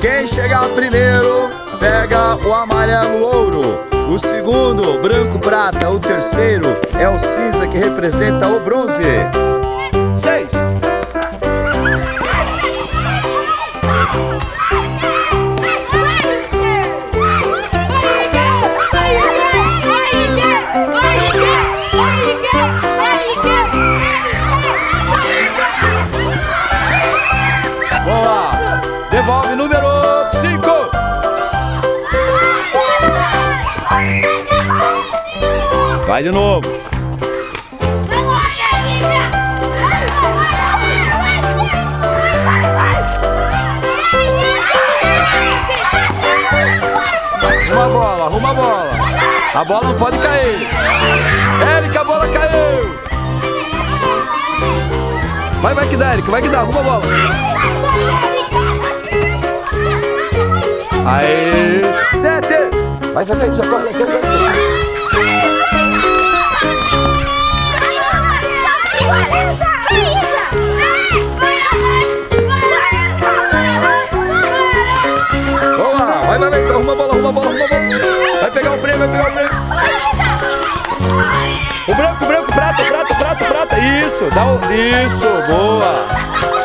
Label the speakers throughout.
Speaker 1: Quem chegar primeiro pega o amarelo ouro. O segundo, branco prata. O terceiro é o cinza que representa o bronze. Seis. Boa! Devolve número 5. Vai de novo. Arruma a bola, arruma a bola. A bola não pode cair. Érica, a bola caiu. Vai, vai que dá, Érica, vai que dá, arruma a bola. Aê! Sete! Vai, vai, vai, socorre, vai, vai, vai. Vai, vai, vai, arruma a bola, arruma a bola, arruma a bola. Vai pegar o prêmio, vai pegar o prêmio. O branco, branco, prata, prata, prata, prata. Isso, dá o... Isso, boa.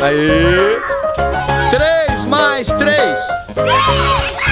Speaker 1: Aí. Três mais três.
Speaker 2: Sim!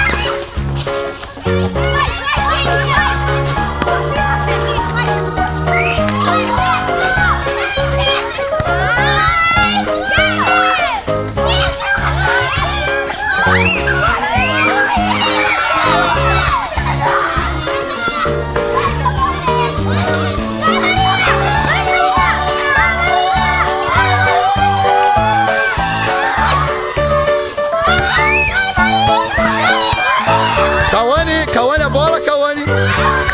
Speaker 2: Oh,